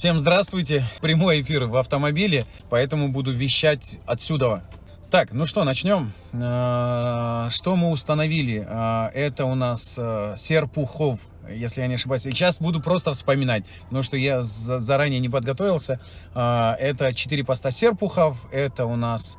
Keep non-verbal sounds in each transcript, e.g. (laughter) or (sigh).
Всем здравствуйте. Прямой эфир в автомобиле, поэтому буду вещать отсюда. Так, ну что, начнем. Э, что мы установили? Э, это у нас э, Серпухов, если я не ошибаюсь. Сейчас буду просто вспоминать, потому что я заранее не подготовился. Это 4 поста Серпухов, это у нас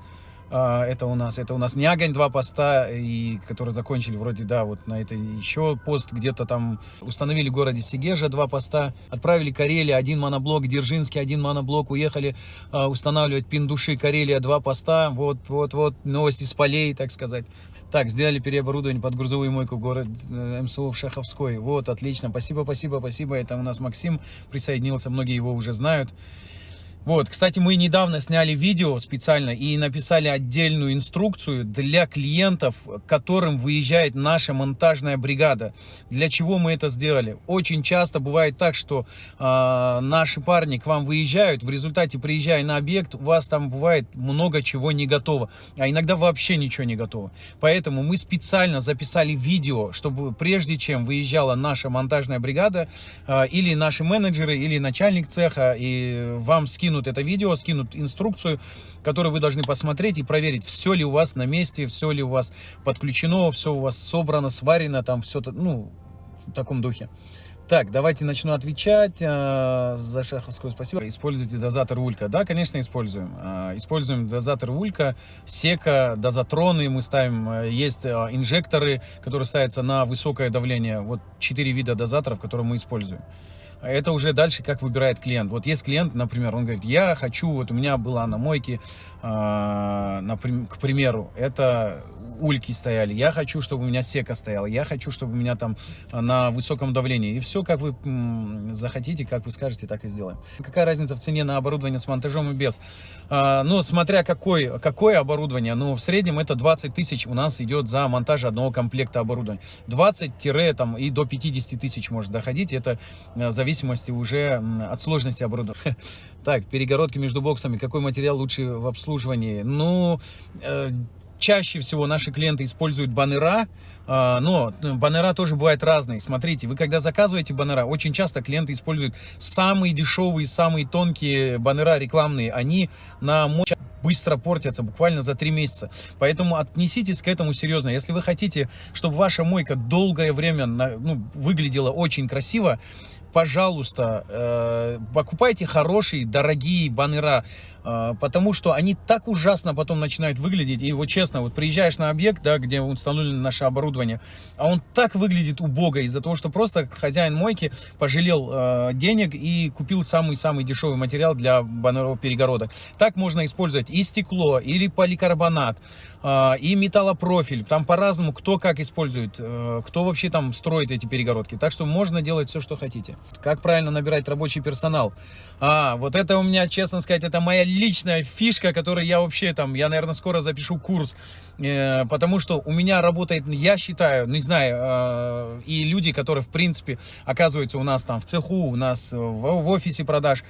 это у нас, это у нас не огонь два поста, и, которые закончили вроде, да, вот на это еще пост где-то там установили в городе Сигежа два поста, отправили Карелия один моноблок, Дзержинский один моноблок, уехали а, устанавливать Пиндуши, Карелия два поста, вот, вот, вот, новости с полей, так сказать. Так, сделали переоборудование под грузовую мойку город э, МСУ в Шаховской. Вот, отлично. Спасибо, спасибо, спасибо. Это у нас Максим присоединился, многие его уже знают. Вот, кстати, мы недавно сняли видео специально и написали отдельную инструкцию для клиентов, которым выезжает наша монтажная бригада. Для чего мы это сделали? Очень часто бывает так, что э, наши парни к вам выезжают, в результате приезжая на объект, у вас там бывает много чего не готово, а иногда вообще ничего не готово. Поэтому мы специально записали видео, чтобы прежде чем выезжала наша монтажная бригада, э, или наши менеджеры, или начальник цеха, и вам скинули скинут это видео, скинут инструкцию, которую вы должны посмотреть и проверить, все ли у вас на месте, все ли у вас подключено, все у вас собрано, сварено, там все, ну, в таком духе. Так, давайте начну отвечать. Э, за шаховскую спасибо. Используйте дозатор Улька. Да, конечно, используем. Э, используем дозатор Улька, сека, дозатроны мы ставим. Э, есть инжекторы, которые ставятся на высокое давление. Вот четыре вида дозаторов, которые мы используем это уже дальше как выбирает клиент. Вот есть клиент, например, он говорит, я хочу, вот у меня была на мойке, э, например, к примеру, это ульки стояли, я хочу, чтобы у меня сека стояла, я хочу, чтобы у меня там на высоком давлении. И все, как вы захотите, как вы скажете, так и сделаем. Какая разница в цене на оборудование с монтажом и без? А, ну, смотря какой, какое оборудование, ну, в среднем это 20 тысяч у нас идет за монтаж одного комплекта оборудования. 20 там и до 50 тысяч может доходить, это э, в зависимости уже от сложности оборудования. (laughs) Так, перегородки между боксами, какой материал лучше в обслуживании? Ну, э, чаще всего наши клиенты используют баннера, а, но баннера тоже бывают разные. Смотрите, вы когда заказываете баннера, очень часто клиенты используют самые дешевые, самые тонкие баннера рекламные. Они на мощь быстро портятся, буквально за три месяца. Поэтому отнеситесь к этому серьезно. Если вы хотите, чтобы ваша мойка долгое время ну, выглядела очень красиво, пожалуйста, э, покупайте хорошие, дорогие баннера, потому что они так ужасно потом начинают выглядеть. И вот честно, вот приезжаешь на объект, да, где установлено наше оборудование, а он так выглядит убого из-за того, что просто хозяин мойки пожалел э, денег и купил самый-самый дешевый материал для баннеров перегородок. Так можно использовать и стекло, или поликарбонат, э, и металлопрофиль. Там по-разному, кто как использует, э, кто вообще там строит эти перегородки. Так что можно делать все, что хотите. Как правильно набирать рабочий персонал? А, вот это у меня, честно сказать, это моя личная фишка, которую я вообще там, я, наверное, скоро запишу курс, э, потому что у меня работает, я считаю, не знаю, э, и люди, которые, в принципе, оказываются у нас там в цеху, у нас в, в офисе продаж,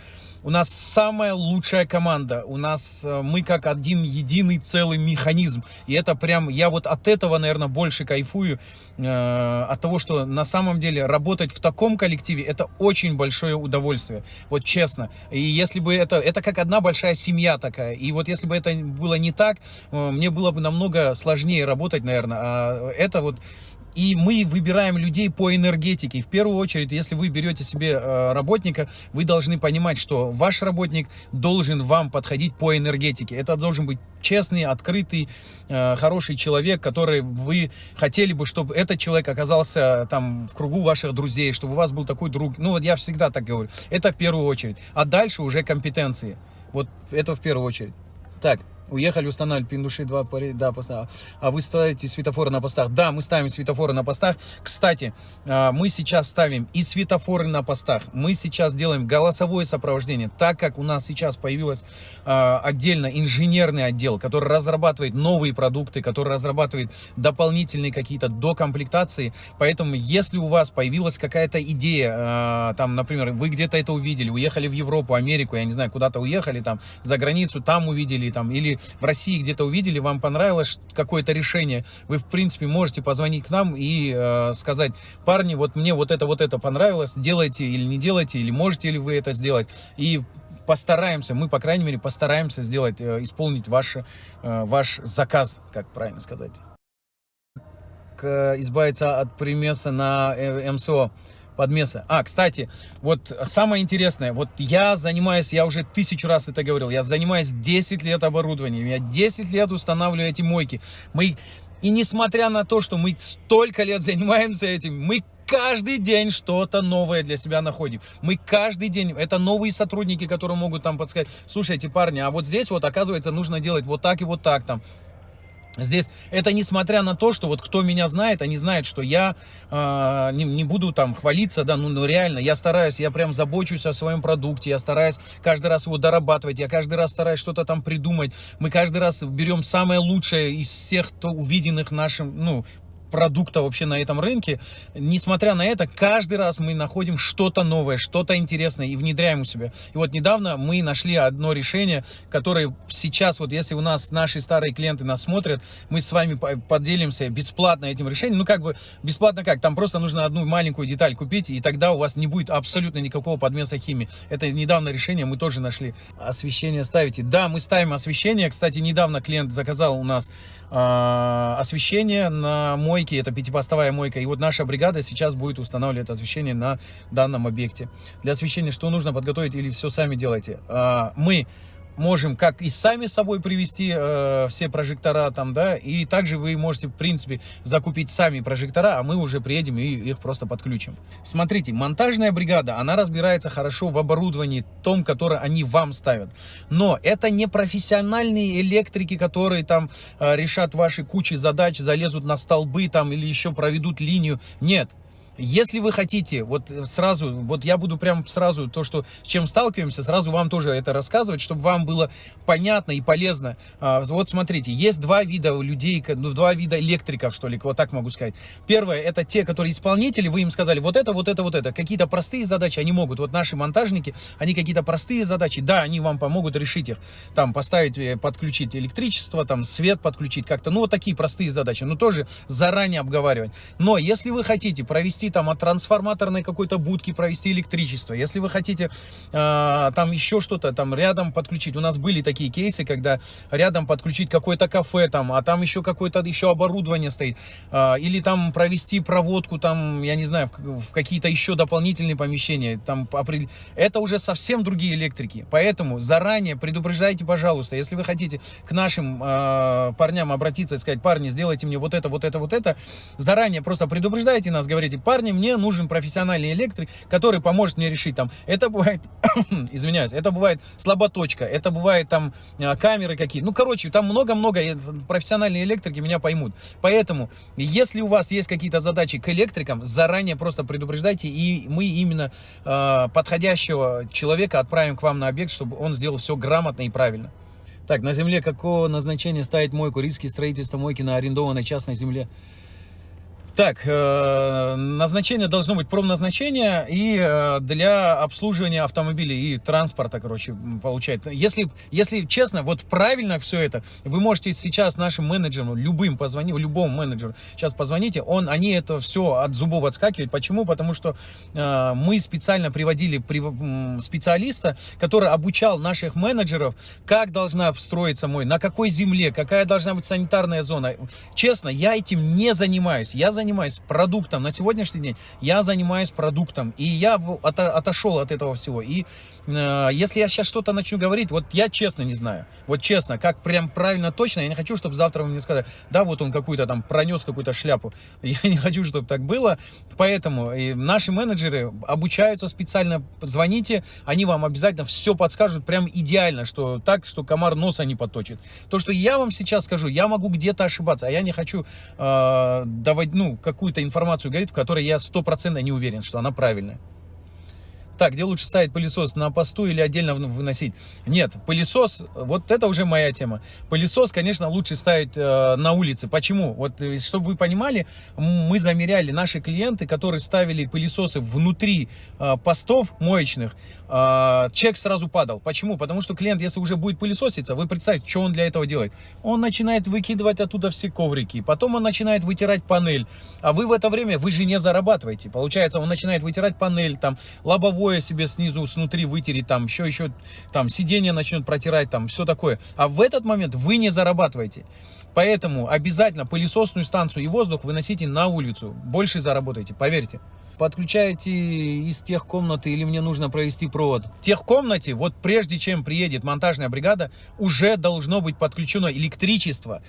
у нас самая лучшая команда. У нас э, мы как один единый целый механизм. И это прям, я вот от этого, наверное, больше кайфую. Э, от того, что на самом деле работать в таком коллективе, это очень большое удовольствие. Вот честно. И если бы это, это как одна большая семья такая. И вот если бы это было не так, э, мне было бы намного сложнее работать, наверное. А это вот и мы выбираем людей по энергетике. В первую очередь, если вы берете себе э, работника, вы должны понимать, что ваш работник должен вам подходить по энергетике. Это должен быть честный, открытый, э, хороший человек, который вы хотели бы, чтобы этот человек оказался там в кругу ваших друзей, чтобы у вас был такой друг. Ну вот я всегда так говорю. Это в первую очередь. А дальше уже компетенции. Вот это в первую очередь. Так. Уехали устанавливать пиндуши два да, поста. А вы ставите светофоры на постах? Да, мы ставим светофоры на постах. Кстати, а, мы сейчас ставим и светофоры на постах. Мы сейчас делаем голосовое сопровождение, так как у нас сейчас появилось а, отдельно инженерный отдел, который разрабатывает новые продукты, который разрабатывает дополнительные какие-то докомплектации. Поэтому, если у вас появилась какая-то идея, а, там, например, вы где-то это увидели, уехали в Европу, Америку, я не знаю, куда-то уехали, там, за границу, там увидели, там, или в России где-то увидели, вам понравилось какое-то решение, вы, в принципе, можете позвонить к нам и э, сказать, парни, вот мне вот это, вот это понравилось, делайте или не делайте, или можете ли вы это сделать. И постараемся, мы, по крайней мере, постараемся сделать, э, исполнить ваш, э, ваш заказ, как правильно сказать. Избавиться от примеса на э, МСО подмеса. А, кстати, вот самое интересное, вот я занимаюсь, я уже тысячу раз это говорил, я занимаюсь 10 лет оборудованием, я 10 лет устанавливаю эти мойки. Мы, и несмотря на то, что мы столько лет занимаемся этим, мы каждый день что-то новое для себя находим. Мы каждый день, это новые сотрудники, которые могут там подсказать, слушайте, парни, а вот здесь вот, оказывается, нужно делать вот так и вот так там. Здесь это несмотря на то, что вот кто меня знает, они знают, что я э, не, не буду там хвалиться, да, ну, ну реально, я стараюсь, я прям забочусь о своем продукте, я стараюсь каждый раз его дорабатывать, я каждый раз стараюсь что-то там придумать. Мы каждый раз берем самое лучшее из всех то увиденных нашим, ну, продукта вообще на этом рынке. Несмотря на это, каждый раз мы находим что-то новое, что-то интересное и внедряем у себя. И вот недавно мы нашли одно решение, которое сейчас, вот если у нас наши старые клиенты нас смотрят, мы с вами поделимся бесплатно этим решением. Ну, как бы бесплатно как? Там просто нужно одну маленькую деталь купить, и тогда у вас не будет абсолютно никакого подмеса химии. Это недавно решение мы тоже нашли. Освещение ставите. Да, мы ставим освещение. Кстати, недавно клиент заказал у нас освещение на мой мойки, это пятипостовая мойка. И вот наша бригада сейчас будет устанавливать освещение на данном объекте. Для освещения что нужно подготовить или все сами делайте? А, мы можем как и сами с собой привести э, все прожектора там, да, и также вы можете, в принципе, закупить сами прожектора, а мы уже приедем и их просто подключим. Смотрите, монтажная бригада, она разбирается хорошо в оборудовании том, которое они вам ставят. Но это не профессиональные электрики, которые там э, решат ваши кучи задач, залезут на столбы там или еще проведут линию. Нет, если вы хотите, вот сразу, вот я буду прям сразу то, что с чем сталкиваемся, сразу вам тоже это рассказывать, чтобы вам было понятно и полезно. А, вот смотрите, есть два вида людей, ну, два вида электриков, что ли, вот так могу сказать. Первое, это те, которые исполнители, вы им сказали, вот это, вот это, вот это. Какие-то простые задачи они могут. Вот наши монтажники, они какие-то простые задачи, да, они вам помогут решить их. Там поставить, э, подключить электричество, там свет подключить как-то. Ну, вот такие простые задачи, но тоже заранее обговаривать. Но если вы хотите провести там от трансформаторной какой-то будки провести электричество, если вы хотите э, там еще что-то там рядом подключить, у нас были такие кейсы, когда рядом подключить какое-то кафе там, а там еще какое-то еще оборудование стоит, э, или там провести проводку там, я не знаю, в, в какие-то еще дополнительные помещения, там, это уже совсем другие электрики, поэтому заранее предупреждайте, пожалуйста, если вы хотите к нашим э, парням обратиться и сказать, парни, сделайте мне вот это, вот это, вот это, заранее просто предупреждайте нас, говорите, парни, мне нужен профессиональный электрик, который поможет мне решить там. Это бывает, (coughs) извиняюсь, это бывает слаботочка, это бывает там а, камеры какие. Ну, короче, там много-много профессиональные электрики меня поймут. Поэтому, если у вас есть какие-то задачи к электрикам, заранее просто предупреждайте, и мы именно э, подходящего человека отправим к вам на объект, чтобы он сделал все грамотно и правильно. Так, на земле какого назначения ставить мойку? Риски строительства мойки на арендованной частной земле? Так, э, назначение должно быть промназначение и э, для обслуживания автомобилей и транспорта, короче, получается. Если, если честно, вот правильно все это, вы можете сейчас нашим менеджерам, любым позвонить, любому менеджеру, сейчас позвоните, он, они это все от зубов отскакивают. Почему? Потому что э, мы специально приводили при, специалиста, который обучал наших менеджеров, как должна строиться мой, на какой земле, какая должна быть санитарная зона. Честно, я этим не занимаюсь. Я занимаюсь занимаюсь продуктом. На сегодняшний день я занимаюсь продуктом. И я от, отошел от этого всего. И э, если я сейчас что-то начну говорить, вот я честно не знаю. Вот честно, как прям правильно точно, я не хочу, чтобы завтра вы мне сказали, да, вот он какую-то там пронес какую-то шляпу. (laughs) Я не хочу, чтобы так было. Поэтому и наши менеджеры обучаются специально. Звоните, они вам обязательно все подскажут прям идеально, что так, что комар носа не поточит. То, что я вам сейчас скажу, я могу где-то ошибаться, а я не хочу э, давать, ну, какую-то информацию говорит, в которой я стопроцентно не уверен, что она правильная. Так, где лучше ставить пылесос, на посту или отдельно выносить? Нет, пылесос, вот это уже моя тема. Пылесос, конечно, лучше ставить э, на улице. Почему? Вот, э, чтобы вы понимали, мы замеряли, наши клиенты, которые ставили пылесосы внутри э, постов моечных, э, чек сразу падал. Почему? Потому что клиент, если уже будет пылесоситься, вы представьте, что он для этого делает. Он начинает выкидывать оттуда все коврики, потом он начинает вытирать панель, а вы в это время, вы же не зарабатываете. Получается, он начинает вытирать панель, там, лобовое себе снизу, снутри вытереть, там, еще, еще, там, сиденье начнет протирать, там, все такое. А в этот момент вы не зарабатываете. Поэтому обязательно пылесосную станцию и воздух выносите на улицу. Больше заработаете, поверьте. Подключаете из тех комнаты или мне нужно провести провод? В тех комнате, вот прежде чем приедет монтажная бригада, уже должно быть подключено электричество.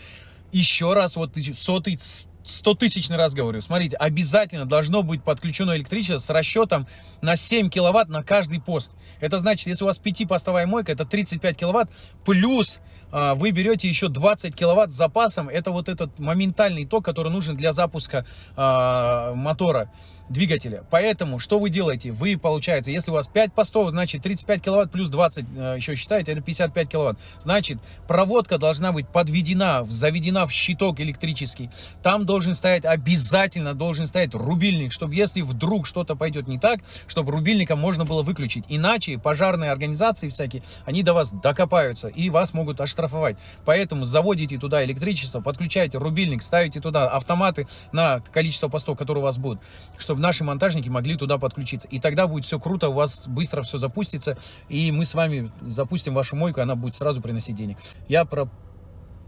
Еще раз, вот сотый, стотысячный раз говорю, смотрите, обязательно должно быть подключено электричество с расчетом на 7 киловатт на каждый пост. Это значит, если у вас 5-постовая мойка, это 35 киловатт, плюс э, вы берете еще 20 киловатт с запасом, это вот этот моментальный ток, который нужен для запуска э, мотора двигателя. Поэтому, что вы делаете? Вы, получается, если у вас 5 постов, значит 35 киловатт плюс 20, э, еще считаете, это 55 киловатт. Значит, проводка должна быть подведена, заведена в щиток электрический. Там должен стоять, обязательно должен стоять рубильник, чтобы если вдруг что-то пойдет не так, чтобы рубильником можно было выключить. Иначе пожарные организации всякие, они до вас докопаются и вас могут оштрафовать. Поэтому заводите туда электричество, подключайте рубильник, ставите туда автоматы на количество постов, которые у вас будут, чтобы наши монтажники могли туда подключиться. И тогда будет все круто, у вас быстро все запустится, и мы с вами запустим вашу мойку, она будет сразу приносить денег. Я про,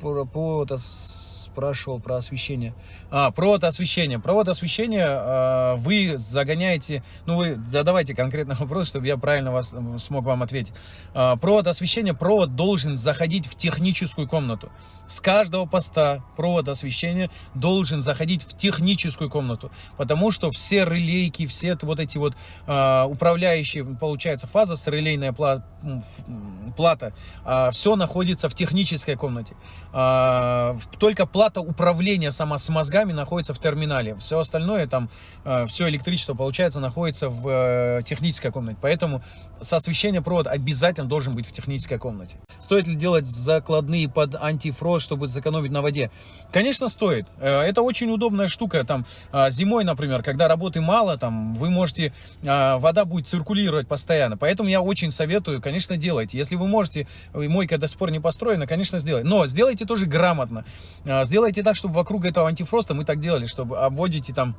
про, про это спрашивал про освещение. А, провод освещения. Провод освещения э, вы загоняете, ну вы задавайте конкретный (laughs) вопрос, чтобы я правильно вас, смог вам ответить. Э, провод освещения, провод должен заходить в техническую комнату. С каждого поста провод освещения должен заходить в техническую комнату, потому что все релейки, все вот эти вот э, управляющие, получается, фаза с релейная плата, э, все находится в технической комнате. Э, только плата управления сама с мозгами находится в терминале. Все остальное, там, э, все электричество, получается, находится в э, технической комнате. Поэтому с освещения провод обязательно должен быть в технической комнате. Стоит ли делать закладные под антифрост, чтобы сэкономить на воде? Конечно, стоит. Э, это очень удобная штука. Там, зимой, например, когда работы мало, там, вы можете, вода будет циркулировать постоянно. Поэтому я очень советую, конечно, делайте. Если вы можете, мойка до сих пор не построена, конечно, сделайте. Но сделайте тоже грамотно Сделайте так, чтобы вокруг этого антифроста мы так делали, чтобы обводите там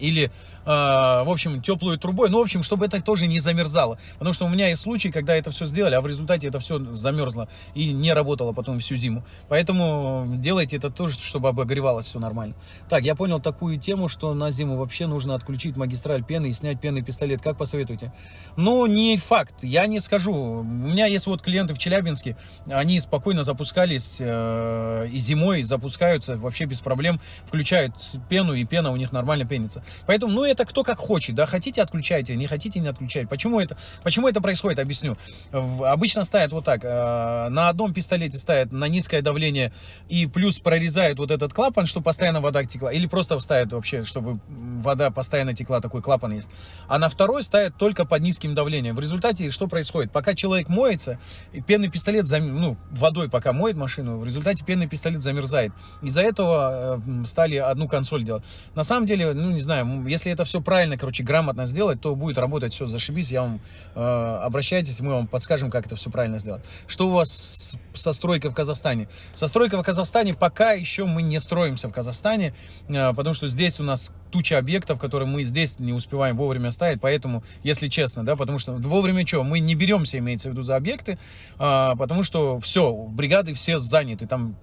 или а, в общем, теплую трубой. Ну, в общем, чтобы это тоже не замерзало. Потому что у меня есть случаи, когда это все сделали, а в результате это все замерзло и не работало потом всю зиму. Поэтому делайте это тоже, чтобы обогревалось все нормально. Так, я понял такую тему, что на зиму вообще нужно отключить магистраль пены и снять пенный пистолет. Как посоветуете? Ну, не факт. Я не скажу. У меня есть вот клиенты в Челябинске, они спокойно запускались э, и зимой запускаются вообще без проблем, включают пену, и пена у них нормально пенится. Поэтому, ну, это кто как хочет, да, хотите отключайте, не хотите не отключайте. Почему это, почему это происходит, объясню. Обычно ставят вот так, э, на одном пистолете ставят на низкое давление и плюс прорезают вот этот клапан, чтобы постоянно вода текла, или просто ставят вообще, чтобы вода постоянно текла, такой клапан есть. А на второй ставят только под низким давлением. В результате что происходит? Пока человек моется, пенный пистолет, зам... ну, водой пока моет машину, в результате пенный пистолет замерзает. Из-за этого э, стали одну консоль делать. На самом деле, ну, не знаю, если это это все правильно, короче, грамотно сделать, то будет работать все зашибись. Я вам э, обращайтесь, мы вам подскажем, как это все правильно сделать. Что у вас со стройкой в Казахстане? Со стройкой в Казахстане пока еще мы не строимся в Казахстане, э, потому что здесь у нас туча объектов, которые мы здесь не успеваем вовремя ставить, поэтому, если честно, да, потому что вовремя что, мы не беремся, имеется в виду, за объекты, э, потому что все, бригады все заняты, там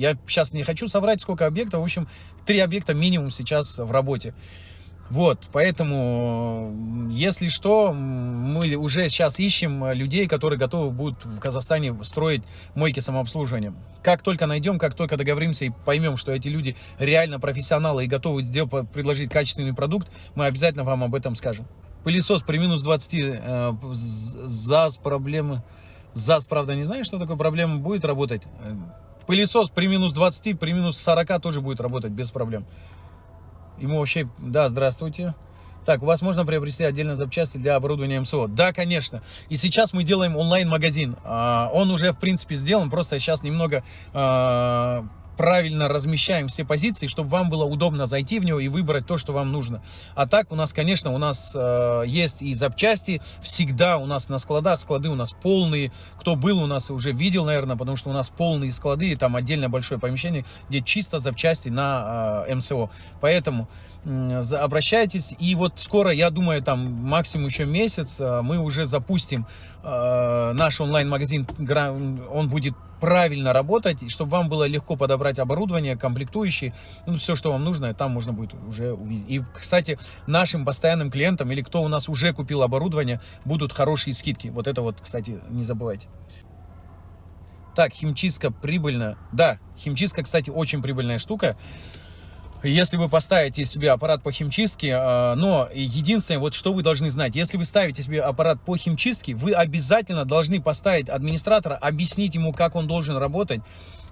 я сейчас не хочу соврать, сколько объектов. В общем, три объекта минимум сейчас в работе. Вот, поэтому, если что, мы уже сейчас ищем людей, которые готовы будут в Казахстане строить мойки самообслуживания. Как только найдем, как только договоримся и поймем, что эти люди реально профессионалы и готовы сделать, предложить качественный продукт, мы обязательно вам об этом скажем. Пылесос при минус 20 э, ЗАЗ проблемы. ЗАЗ, правда, не знаю, что такое проблема, будет работать. Пылесос при минус 20, при минус 40 тоже будет работать без проблем. Ему вообще, да, здравствуйте. Так, у вас можно приобрести отдельно запчасти для оборудования МСО? Да, конечно. И сейчас мы делаем онлайн-магазин. А, он уже, в принципе, сделан, просто сейчас немного а, правильно размещаем все позиции, чтобы вам было удобно зайти в него и выбрать то, что вам нужно. А так у нас, конечно, у нас э, есть и запчасти, всегда у нас на складах, склады у нас полные. Кто был у нас уже видел, наверное, потому что у нас полные склады, и там отдельно большое помещение, где чисто запчасти на э, МСО. Поэтому обращайтесь. И вот скоро, я думаю, там максимум еще месяц, э, мы уже запустим э, наш онлайн-магазин. Он будет правильно работать, чтобы вам было легко подобрать оборудование, комплектующие, ну, все, что вам нужно, там можно будет уже увидеть. И, кстати, нашим постоянным клиентам или кто у нас уже купил оборудование, будут хорошие скидки. Вот это вот, кстати, не забывайте. Так, химчистка прибыльна. Да, химчистка, кстати, очень прибыльная штука если вы поставите себе аппарат по химчистке, а, но единственное, вот что вы должны знать, если вы ставите себе аппарат по химчистке, вы обязательно должны поставить администратора, объяснить ему, как он должен работать,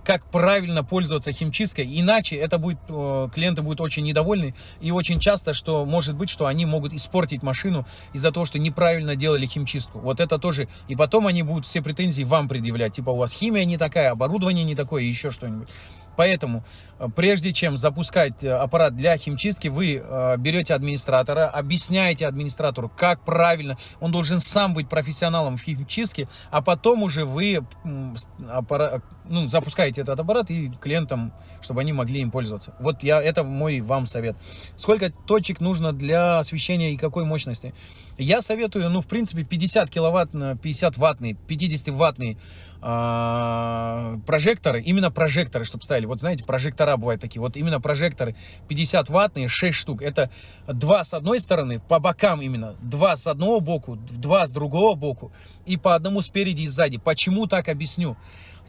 как правильно пользоваться химчисткой, иначе это будет, клиенты будут очень недовольны, и очень часто, что может быть, что они могут испортить машину из-за того, что неправильно делали химчистку. Вот это тоже, и потом они будут все претензии вам предъявлять, типа у вас химия не такая, оборудование не такое, еще что-нибудь. Поэтому, э, прежде чем запускать э, аппарат для химчистки, вы э, берете администратора, объясняете администратору, как правильно. Он должен сам быть профессионалом в химчистке, а потом уже вы аппарат, ну, запускаете этот аппарат и клиентам, чтобы они могли им пользоваться. Вот я, это мой вам совет. Сколько точек нужно для освещения и какой мощности? Я советую, ну, в принципе, 50 киловатт, 50 ваттный, 50 ваттный а, прожекторы, именно прожекторы, чтобы ставили. Вот знаете, прожектора бывают такие. Вот именно прожекторы 50 ваттные, 6 штук. Это два с одной стороны, по бокам именно. Два с одного боку, два с другого боку. И по одному спереди и сзади. Почему так объясню?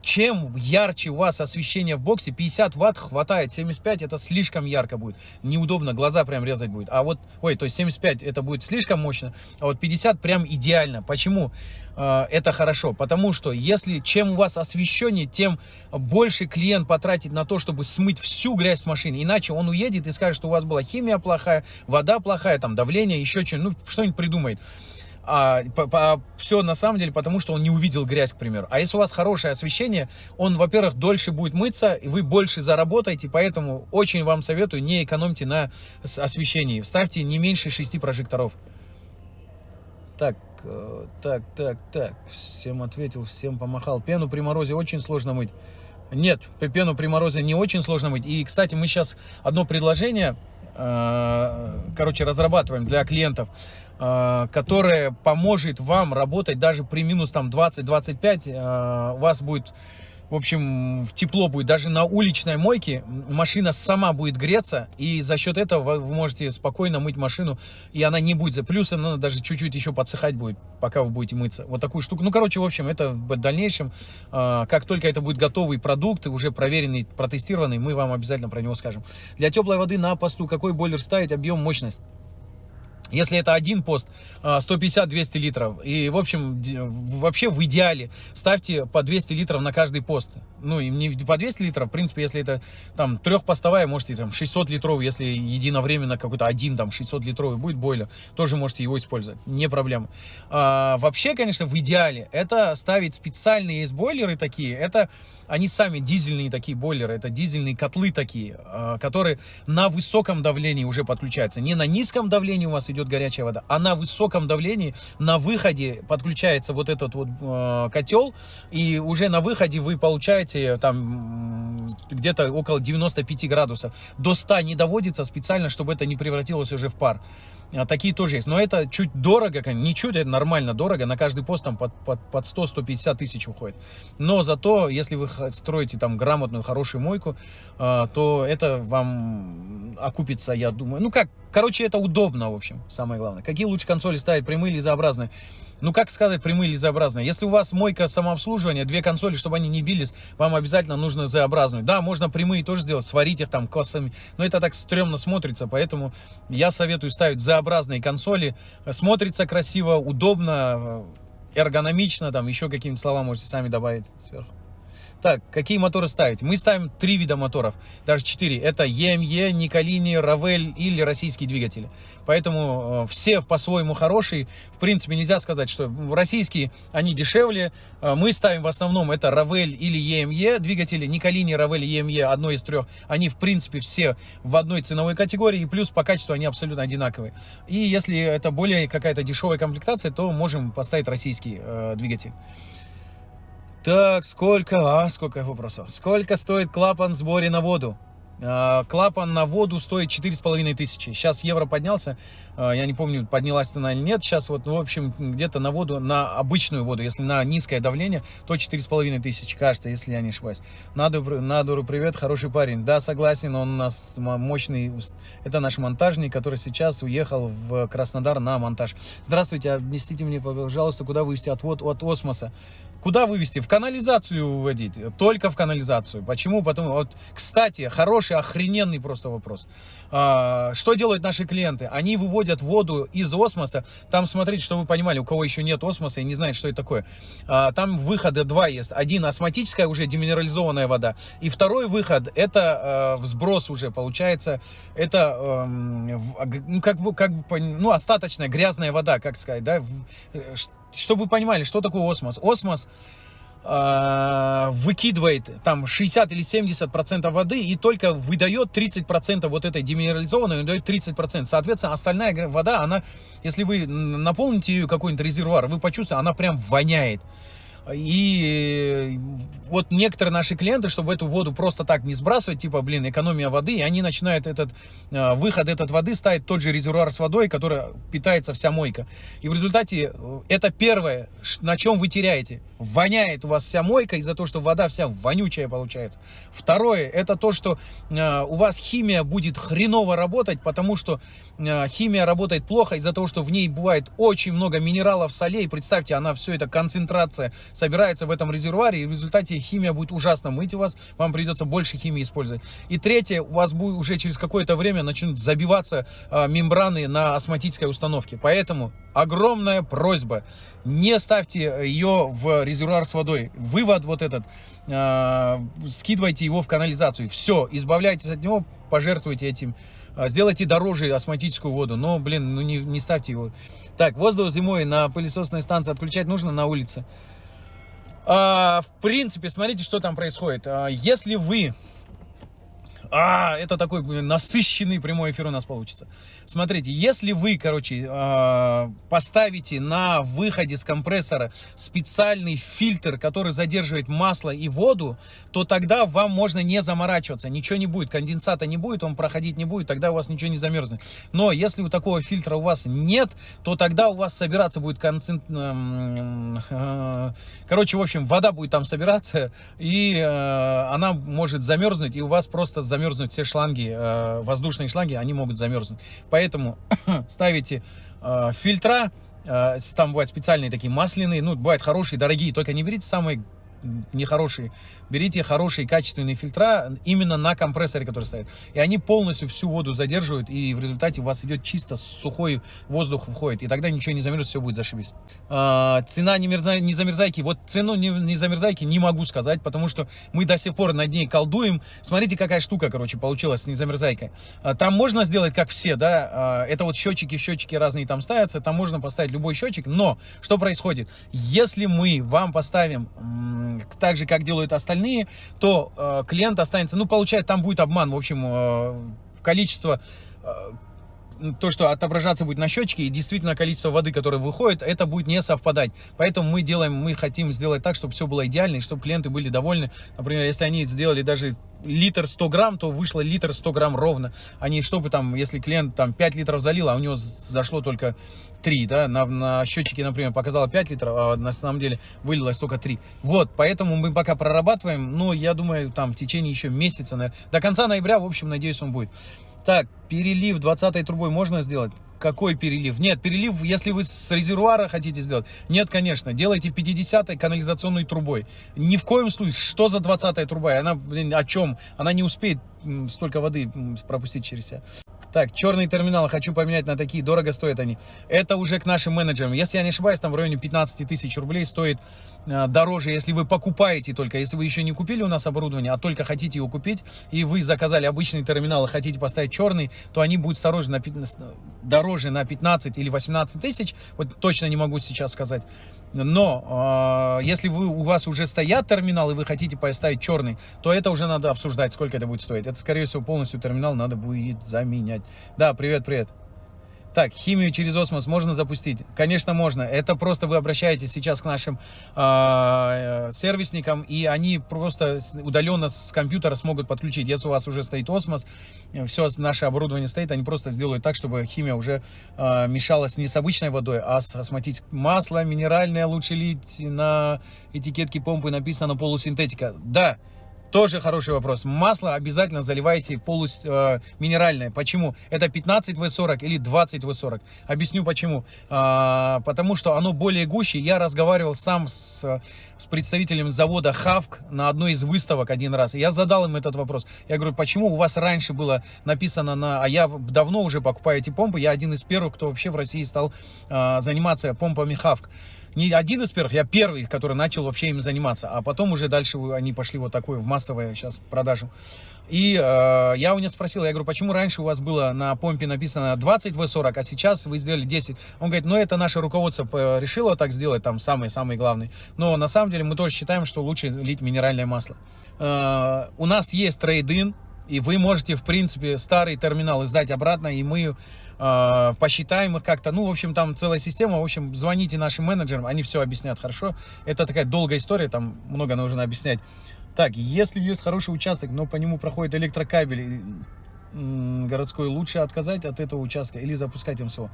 Чем ярче у вас освещение в боксе, 50 ватт хватает, 75 это слишком ярко будет, неудобно, глаза прям резать будет. А вот, ой, то есть 75 это будет слишком мощно, а вот 50 прям идеально. Почему э, это хорошо? Потому что если чем у вас освещение, тем больше клиент потратит на то, чтобы смыть всю грязь с машины. Иначе он уедет и скажет, что у вас была химия плохая, вода плохая, там давление, еще что-нибудь, ну что-нибудь придумает а, по, по, все на самом деле потому, что он не увидел грязь, к примеру. А если у вас хорошее освещение, он, во-первых, дольше будет мыться, и вы больше заработаете, поэтому очень вам советую, не экономьте на освещении. Ставьте не меньше 6 прожекторов. Так, э, так, так, так, всем ответил, всем помахал. Пену при морозе очень сложно мыть. Нет, пену при морозе не очень сложно мыть. И, кстати, мы сейчас одно предложение, э, короче, разрабатываем для клиентов. Э, которая поможет вам работать даже при минус там 20-25, э, у вас будет, в общем, тепло будет. Даже на уличной мойке машина сама будет греться, и за счет этого вы можете спокойно мыть машину, и она не будет за плюс, она даже чуть-чуть еще подсыхать будет, пока вы будете мыться. Вот такую штуку. Ну, короче, в общем, это в дальнейшем, э, как только это будет готовый продукт, уже проверенный, протестированный, мы вам обязательно про него скажем. Для теплой воды на посту какой бойлер ставить, объем, мощность? Если это один пост, 150-200 а, литров. И, в общем, вообще в идеале ставьте по 200 литров на каждый пост. Ну, и не по 200 литров, в принципе, если это там трехпостовая, можете там 600 литров, если единовременно какой-то один там 600 литровый будет бойлер, тоже можете его использовать, не проблема. А, вообще, конечно, в идеале это ставить специальные есть бойлеры такие, это они сами дизельные такие бойлеры, это дизельные котлы такие, а, которые на высоком давлении уже подключаются. Не на низком давлении у вас идет горячая вода, а на высоком давлении на выходе подключается вот этот вот э, котел, и уже на выходе вы получаете там где-то около 95 градусов. До 100 не доводится специально, чтобы это не превратилось уже в пар. А такие тоже есть. Но это чуть дорого, не чуть, это нормально дорого. На каждый пост там под, под, под 100-150 тысяч уходит. Но зато, если вы строите там грамотную, хорошую мойку, э, то это вам окупится, я думаю. Ну как, короче, это удобно, в общем, самое главное. Какие лучше консоли ставить, прямые или заобразные? Ну, как сказать, прямые или Z-образные? Если у вас мойка самообслуживания, две консоли, чтобы они не бились, вам обязательно нужно Z-образную. Да, можно прямые тоже сделать, сварить их там косами, но это так стрёмно смотрится, поэтому я советую ставить Z-образные консоли. Смотрится красиво, удобно, эргономично, там еще какие-нибудь слова можете сами добавить сверху. Так, какие моторы ставить? Мы ставим три вида моторов, даже четыре. Это EME, Николини, Равель или российские двигатели. Поэтому э, все по-своему хорошие. В принципе, нельзя сказать, что российские, они дешевле. Э, мы ставим в основном это Равель или EME двигатели. Николини, Равель, EME, одно из трех. Они, в принципе, все в одной ценовой категории. И плюс по качеству они абсолютно одинаковые. И если это более какая-то дешевая комплектация, то можем поставить российский э, двигатель. Так, сколько, а, сколько вопросов. Сколько стоит клапан в сборе на воду? А, клапан на воду стоит четыре с половиной тысячи. Сейчас евро поднялся, а, я не помню, поднялась цена или нет. Сейчас вот, ну, в общем, где-то на воду, на обычную воду, если на низкое давление, то четыре с половиной тысячи, кажется, если я не ошибаюсь. Надуру, Надуру, привет, хороший парень. Да, согласен, он у нас мощный, это наш монтажник, который сейчас уехал в Краснодар на монтаж. Здравствуйте, объясните мне, пожалуйста, куда вывести отвод от осмоса? Куда вывести? В канализацию выводить. Только в канализацию. Почему? Потому вот, кстати, хороший, охрененный просто вопрос. А, что делают наши клиенты? Они выводят воду из осмоса. Там, смотрите, чтобы вы понимали, у кого еще нет осмоса и не знает, что это такое. А, там выхода два есть. Один осмотическая, уже деминерализованная вода. И второй выход, это а, взброс уже, получается. Это, а, ну, как бы, как бы, ну, остаточная грязная вода, как сказать, да? Э, чтобы вы понимали, что такое осмос. Осмос выкидывает там 60 или 70 процентов воды и только выдает 30 процентов вот этой деминерализованной, выдает 30 процентов. Соответственно, остальная вода, она, если вы наполните ее какой-нибудь резервуар, вы почувствуете, она прям воняет. И вот некоторые наши клиенты, чтобы эту воду просто так не сбрасывать, типа, блин, экономия воды, и они начинают этот э, выход этой воды ставить тот же резервуар с водой, который питается вся мойка. И в результате э, это первое, на чем вы теряете. Воняет у вас вся мойка из-за того, что вода вся вонючая получается. Второе, это то, что э, у вас химия будет хреново работать, потому что э, химия работает плохо из-за того, что в ней бывает очень много минералов, солей. Представьте, она все это концентрация собирается в этом резервуаре, и в результате химия будет ужасно мыть вас, вам придется больше химии использовать. И третье, у вас будет уже через какое-то время начнут забиваться э, мембраны на осмотической установке. Поэтому огромная просьба, не ставьте ее в резервуар с водой. Вывод вот этот, э, скидывайте его в канализацию. Все, избавляйтесь от него, пожертвуйте этим сделайте дороже осмотическую воду, но, блин, ну не, не ставьте его. Так, воздух зимой на пылесосной станции отключать нужно на улице. А, в принципе, смотрите, что там происходит. А, если вы а, это такой насыщенный прямой эфир у нас получится. Смотрите, если вы, короче, э, поставите на выходе с компрессора специальный фильтр, который задерживает масло и воду, то тогда вам можно не заморачиваться, ничего не будет, конденсата не будет, он проходить не будет, тогда у вас ничего не замерзнет. Но если у такого фильтра у вас нет, то тогда у вас собираться будет концент... Э, короче, в общем, вода будет там собираться, и э, она может замерзнуть, и у вас просто замерзнуть все шланги, воздушные шланги, они могут замерзнуть. (coughs) ставите э, фильтра, э, там бывают специальные такие масляные, ну, бывают хорошие, дорогие, только не берите самые нехорошие. Берите хорошие качественные фильтра именно на компрессоре, который стоит. И они полностью всю воду задерживают, и в результате у вас идет чисто сухой воздух входит. И тогда ничего не замерзнет, все будет зашибись. А, цена не, мерзай, не замерзайки. Вот цену не, не замерзайки не могу сказать, потому что мы до сих пор над ней колдуем. Смотрите, какая штука, короче, получилась с незамерзайкой. А, там можно сделать, как все, да, а, это вот счетчики, счетчики разные там ставятся, там можно поставить любой счетчик, но что происходит? Если мы вам поставим так же, как делают остальные, то э, клиент останется, ну, получает, там будет обман, в общем, э, количество э, то, что отображаться будет на счетчике, и действительно количество воды, которое выходит, это будет не совпадать. Поэтому мы делаем, мы хотим сделать так, чтобы все было идеально, и чтобы клиенты были довольны. Например, если они сделали даже литр 100 грамм, то вышло литр 100 грамм ровно. А не чтобы там, если клиент там 5 литров залил, а у него зашло только 3, да, на, на счетчике, например, показало 5 литров, а на самом деле вылилось только 3. Вот, поэтому мы пока прорабатываем, но я думаю, там в течение еще месяца, наверное, до конца ноября, в общем, надеюсь, он будет. Так, перелив 20 трубой можно сделать? Какой перелив? Нет, перелив, если вы с резервуара хотите сделать. Нет, конечно, делайте 50 канализационной трубой. Ни в коем случае, что за 20 труба? Она, блин, о чем? Она не успеет столько воды пропустить через себя. Так, черные терминалы хочу поменять на такие, дорого стоят они. Это уже к нашим менеджерам. Если я не ошибаюсь, там в районе 15 тысяч рублей стоит дороже, если вы покупаете только. Если вы еще не купили у нас оборудование, а только хотите его купить, и вы заказали обычный терминал и хотите поставить черный, то они будут дороже на 15, дороже на 15 или 18 тысяч. Вот точно не могу сейчас сказать. Но э, если вы, у вас уже стоят терминалы, и вы хотите поставить черный, то это уже надо обсуждать, сколько это будет стоить. Это, скорее всего, полностью терминал надо будет заменять. Да, привет, привет. Так, химию через осмос можно запустить? Конечно, можно. Это просто вы обращаетесь сейчас к нашим э, сервисникам, и они просто удаленно с компьютера смогут подключить. Если у вас уже стоит осмос, все наше оборудование стоит, они просто сделают так, чтобы химия уже э, мешалась не с обычной водой, а с осмотить масло минеральное лучше лить на этикетке помпы написано полусинтетика. Да, тоже хороший вопрос. Масло обязательно заливайте полу э, минеральное. Почему? Это 15 В40 или 20 В40. Объясню почему. А, потому что оно более гуще. Я разговаривал сам с, с представителем завода Хавк на одной из выставок один раз. я задал им этот вопрос. Я говорю, почему у вас раньше было написано на... А я давно уже покупаю эти помпы. Я один из первых, кто вообще в России стал э, заниматься помпами Хавк не один из первых, я первый, который начал вообще им заниматься. А потом уже дальше они пошли вот такой в массовую сейчас продажу. И э, я у него спросил, я говорю, почему раньше у вас было на помпе написано 20 В40, а сейчас вы сделали 10? Он говорит, ну это наше руководство решило так сделать, там самый-самый главный. Но на самом деле мы тоже считаем, что лучше лить минеральное масло. Э, у нас есть трейд-ин, и вы можете, в принципе, старый терминал сдать обратно, и мы э, посчитаем их как-то. Ну, в общем, там целая система. В общем, звоните нашим менеджерам, они все объяснят хорошо. Это такая долгая история, там много нужно объяснять. Так, если есть хороший участок, но по нему проходит электрокабель городской, лучше отказать от этого участка или запускать МСО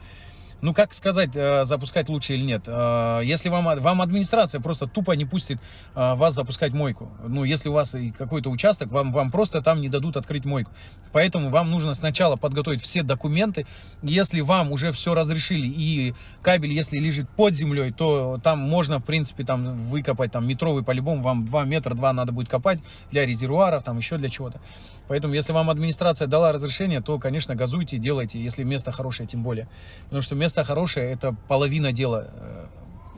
ну как сказать, э, запускать лучше или нет. Э, если вам, вам администрация просто тупо не пустит э, вас запускать мойку. Ну, если у вас какой-то участок, вам, вам просто там не дадут открыть мойку. Поэтому вам нужно сначала подготовить все документы. Если вам уже все разрешили и кабель, если лежит под землей, то там можно, в принципе, там выкопать там метровый по-любому. Вам 2 метра 2 надо будет копать для резервуаров, там еще для чего-то. Поэтому, если вам администрация дала разрешение, то, конечно, газуйте, делайте, если место хорошее, тем более. Потому что место хорошее, это половина дела. Э,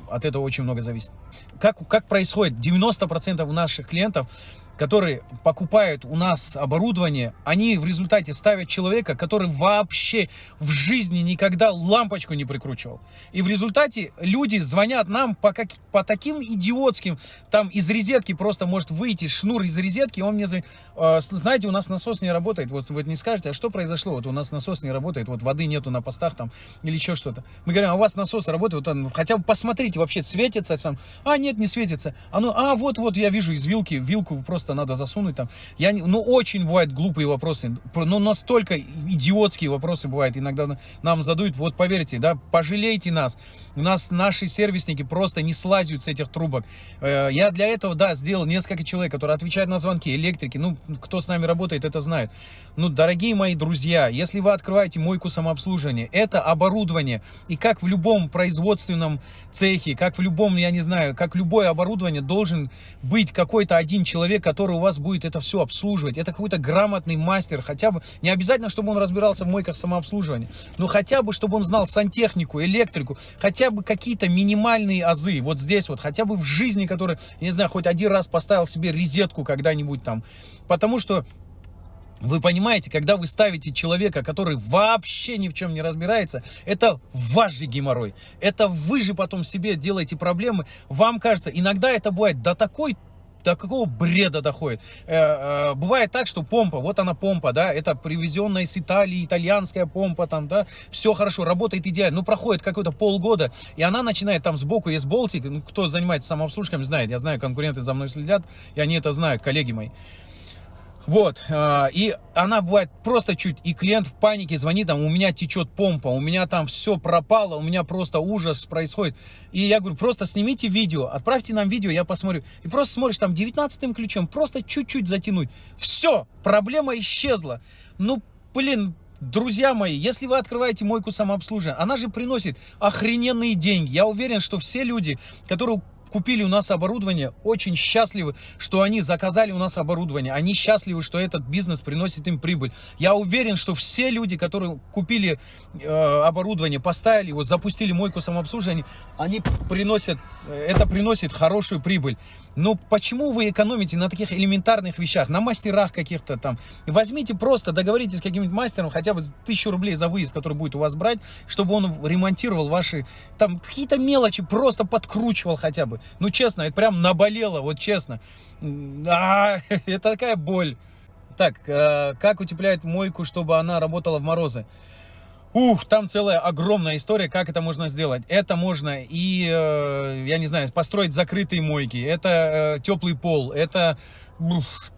от этого очень много зависит. Как, как происходит? 90% у наших клиентов которые покупают у нас оборудование, они в результате ставят человека, который вообще в жизни никогда лампочку не прикручивал. И в результате люди звонят нам по, как, по таким идиотским, там из розетки просто может выйти шнур из розетки, он мне, э, знаете, у нас насос не работает, вот вы не скажете, а что произошло, вот у нас насос не работает, вот воды нету на постах там или еще что-то. Мы говорим, а у вас насос работает, вот он, хотя бы посмотрите, вообще светится там, а нет, не светится, а ну, а вот-вот я вижу из вилки, вилку просто просто надо засунуть там. Я не, ну, очень бывают глупые вопросы, но настолько идиотские вопросы бывают. Иногда нам задают, вот поверьте, да, пожалейте нас. У нас наши сервисники просто не слазят с этих трубок. Э, я для этого, да, сделал несколько человек, которые отвечают на звонки, электрики. Ну, кто с нами работает, это знает. Ну, дорогие мои друзья, если вы открываете мойку самообслуживания, это оборудование. И как в любом производственном цехе, как в любом, я не знаю, как любое оборудование, должен быть какой-то один человек, который у вас будет это все обслуживать. Это какой-то грамотный мастер, хотя бы, не обязательно, чтобы он разбирался в мойках самообслуживания, но хотя бы, чтобы он знал сантехнику, электрику, хотя бы какие-то минимальные азы. Вот здесь вот, хотя бы в жизни, который, не знаю, хоть один раз поставил себе резетку когда-нибудь там. Потому что вы понимаете, когда вы ставите человека, который вообще ни в чем не разбирается, это ваш же геморрой. Это вы же потом себе делаете проблемы. Вам кажется, иногда это бывает до такой до какого бреда доходит. Э, э, бывает так, что помпа, вот она помпа, да, это привезенная из Италии, итальянская помпа, там, да, все хорошо, работает идеально, ну, проходит какой-то полгода, и она начинает, там, сбоку есть болтик, ну, кто занимается самообслуживанием, знает, я знаю, конкуренты за мной следят, и они это знают, коллеги мои. Вот, э, и она бывает просто чуть, и клиент в панике звонит, там, у меня течет помпа, у меня там все пропало, у меня просто ужас происходит. И я говорю, просто снимите видео, отправьте нам видео, я посмотрю. И просто смотришь, там, 19 ключом, просто чуть-чуть затянуть. Все, проблема исчезла. Ну, блин, Друзья мои, если вы открываете мойку самообслуживания, она же приносит охрененные деньги. Я уверен, что все люди, которые купили у нас оборудование, очень счастливы, что они заказали у нас оборудование. Они счастливы, что этот бизнес приносит им прибыль. Я уверен, что все люди, которые купили э, оборудование, поставили его, запустили мойку самообслуживания, они приносят, это приносит хорошую прибыль. Но почему вы экономите на таких элементарных вещах, на мастерах каких-то там? Возьмите просто, договоритесь с каким-нибудь мастером, хотя бы тысячу рублей за выезд, который будет у вас брать, чтобы он ремонтировал ваши, там, какие-то мелочи, просто подкручивал хотя бы. Ну, честно, это прям наболело, вот честно. А, (laughs) это такая боль. Так, э, как утепляет мойку, чтобы она работала в морозы? Ух, там целая огромная история, как это можно сделать. Это можно и, э, я не знаю, построить закрытые мойки, это э, теплый пол, это...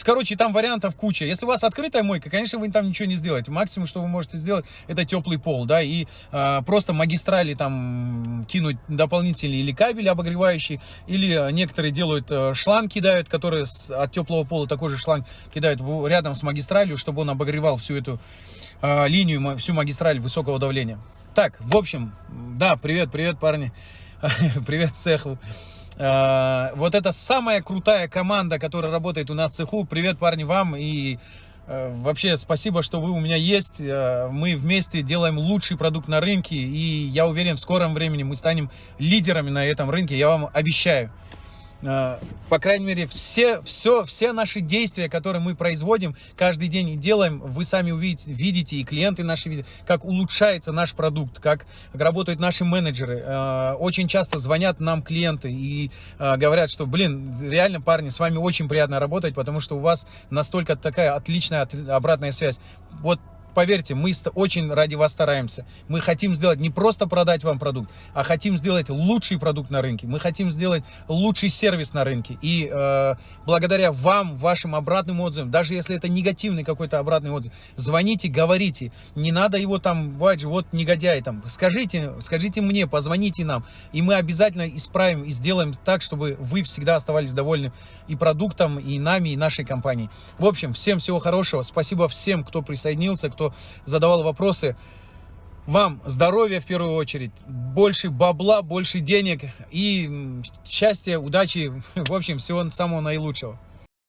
Короче, там вариантов куча. Если у вас открытая мойка, конечно, вы там ничего не сделаете. Максимум, что вы можете сделать, это теплый пол, да, и э, просто магистрали там кинуть дополнительные или кабели обогревающие, или некоторые делают э, шланг кидают, которые с, от теплого пола такой же шланг кидают в, рядом с магистралью, чтобы он обогревал всю эту э, линию, всю магистраль высокого давления. Так, в общем, да, привет, привет, парни, (laughs) привет цеху. Э, вот это самая крутая команда, которая работает у нас в цеху. Привет, парни, вам и э, вообще спасибо, что вы у меня есть. Мы вместе делаем лучший продукт на рынке, и я уверен, в скором времени мы станем лидерами на этом рынке, я вам обещаю. Э, по крайней мере, все, все, все наши действия, которые мы производим, каждый день делаем, вы сами увидите, видите, и клиенты наши видят, как улучшается наш продукт, как работают наши менеджеры. Э, очень часто звонят нам клиенты и э, говорят, что, блин, реально, парни, с вами очень приятно работать, потому что у вас настолько такая отличная обратная связь. Вот поверьте, мы очень ради вас стараемся. Мы хотим сделать не просто продать вам продукт, а хотим сделать лучший продукт на рынке. Мы хотим сделать лучший сервис на рынке. И э, благодаря вам, вашим обратным отзывам, даже если это негативный какой-то обратный отзыв, звоните, говорите. Не надо его там, вот негодяй там. Скажите, скажите мне, позвоните нам. И мы обязательно исправим и сделаем так, чтобы вы всегда оставались довольны и продуктом, и нами, и нашей компанией. В общем, всем всего хорошего. Спасибо всем, кто присоединился, кто задавал вопросы. Вам здоровья в первую очередь, больше бабла, больше денег и счастья, удачи, (laughs) в общем, всего самого наилучшего.